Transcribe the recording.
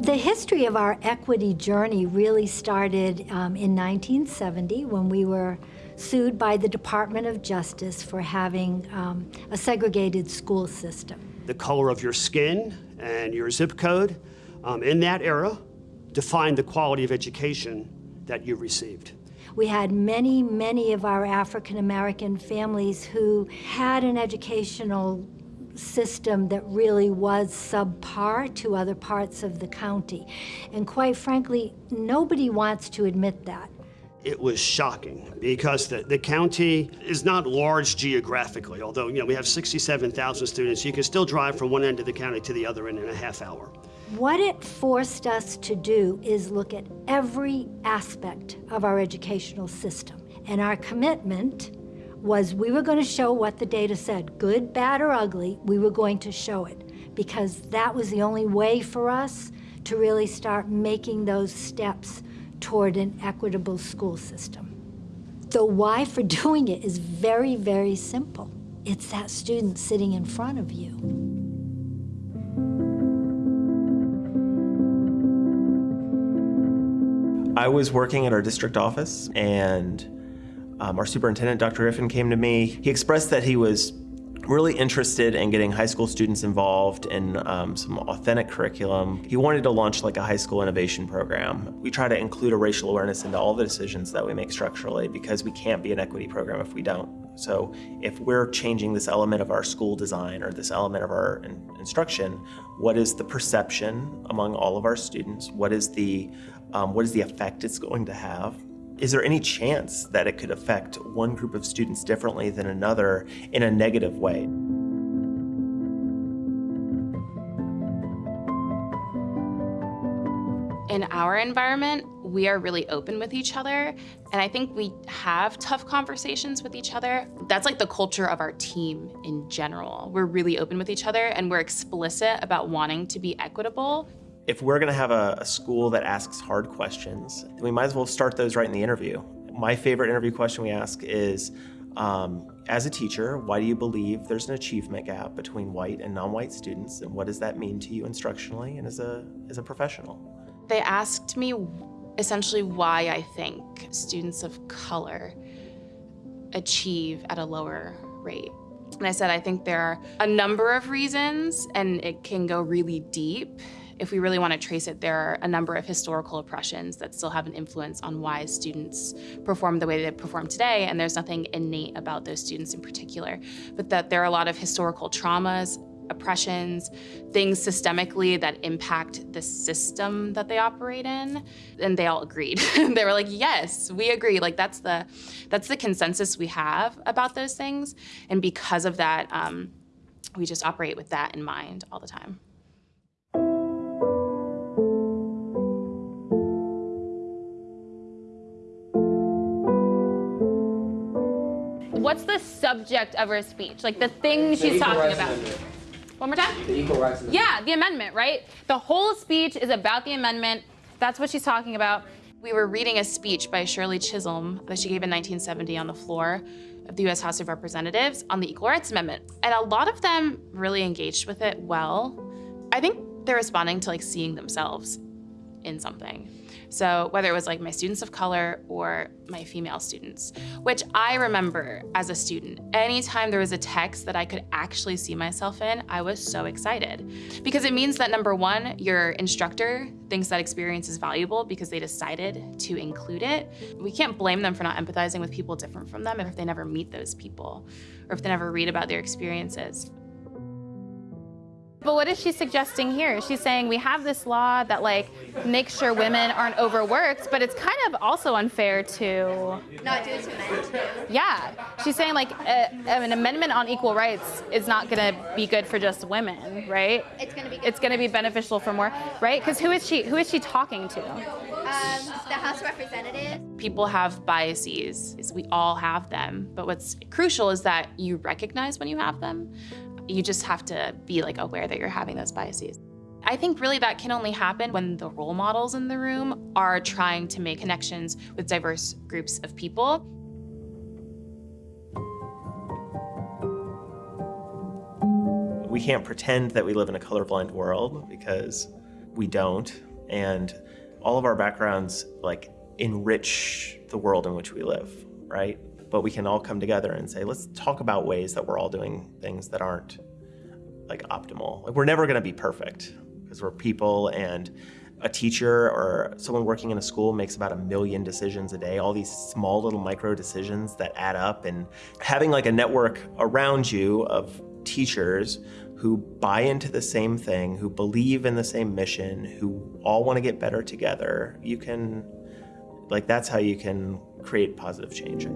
The history of our equity journey really started um, in 1970 when we were sued by the Department of Justice for having um, a segregated school system. The color of your skin and your zip code um, in that era defined the quality of education that you received. We had many, many of our African American families who had an educational system that really was subpar to other parts of the county. And quite frankly, nobody wants to admit that. It was shocking because the, the county is not large geographically, although you know we have 67,000 students. You can still drive from one end of the county to the other end in a half hour. What it forced us to do is look at every aspect of our educational system. And our commitment was we were going to show what the data said, good, bad, or ugly, we were going to show it because that was the only way for us to really start making those steps toward an equitable school system. The why for doing it is very, very simple. It's that student sitting in front of you. I was working at our district office and um, our superintendent, Dr. Griffin, came to me. He expressed that he was really interested in getting high school students involved in um, some authentic curriculum. He wanted to launch like a high school innovation program. We try to include a racial awareness into all the decisions that we make structurally because we can't be an equity program if we don't. So if we're changing this element of our school design or this element of our in instruction, what is the perception among all of our students? What is the, um, what is the effect it's going to have? Is there any chance that it could affect one group of students differently than another in a negative way? In our environment, we are really open with each other, and I think we have tough conversations with each other. That's like the culture of our team in general. We're really open with each other, and we're explicit about wanting to be equitable if we're gonna have a, a, school that asks hard questions, we might as well start those right in the interview. My favorite interview question we ask is, um, as a teacher, why do you believe there's an achievement gap between white and non-white students, and what does that mean to you instructionally and as a, as a professional? They asked me essentially why I think students of color achieve at a lower rate. And I said, I think there are a number of reasons, and it can go really deep if we really want to trace it, there are a number of historical oppressions that still have an influence on why students perform the way they perform today, and there's nothing innate about those students in particular, but that there are a lot of historical traumas, oppressions, things systemically that impact the system that they operate in, and they all agreed. they were like, yes, we agree. Like that's the, that's the consensus we have about those things, and because of that, um, we just operate with that in mind all the time. What's the subject of her speech? Like the thing she's talking about. Amendment. One more time? The Equal Rights Amendment. Yeah, the amendment, right? The whole speech is about the amendment. That's what she's talking about. We were reading a speech by Shirley Chisholm that she gave in 1970 on the floor of the US House of Representatives on the Equal Rights Amendment. And a lot of them really engaged with it well. I think they're responding to like seeing themselves in something. So whether it was like my students of color or my female students, which I remember as a student, anytime there was a text that I could actually see myself in, I was so excited. Because it means that number one, your instructor thinks that experience is valuable because they decided to include it. We can't blame them for not empathizing with people different from them if they never meet those people or if they never read about their experiences. But what is she suggesting here? She's saying we have this law that like makes sure women aren't overworked, but it's kind of also unfair to not do it to men too. Yeah, she's saying like a, an amendment on equal rights is not going to be good for just women, right? It's going to be. It's going to be beneficial for more, right? Because who is she? Who is she talking to? Um, the House of Representatives. People have biases. We all have them, but what's crucial is that you recognize when you have them. You just have to be like aware that you're having those biases. I think really that can only happen when the role models in the room are trying to make connections with diverse groups of people. We can't pretend that we live in a colorblind world because we don't. and all of our backgrounds like enrich the world in which we live, right? But we can all come together and say, let's talk about ways that we're all doing things that aren't like optimal. Like we're never going to be perfect because we're people and a teacher or someone working in a school makes about a million decisions a day, all these small little micro decisions that add up and having like a network around you of teachers who buy into the same thing, who believe in the same mission, who all want to get better together, you can like that's how you can create positive change.